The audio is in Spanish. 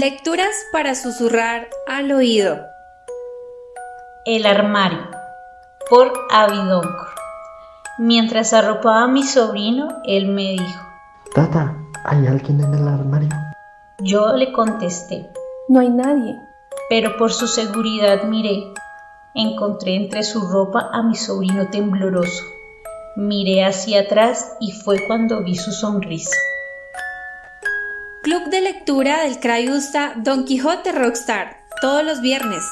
Lecturas para susurrar al oído. El armario por Avidoncor. Mientras arropaba a mi sobrino, él me dijo, Tata, ¿hay alguien en el armario? Yo le contesté, No hay nadie. pero por su seguridad miré. Encontré entre su ropa a mi sobrino tembloroso. Miré hacia atrás y fue cuando vi su sonrisa. Club de lectura del Crayusta Don Quijote Rockstar, todos los viernes.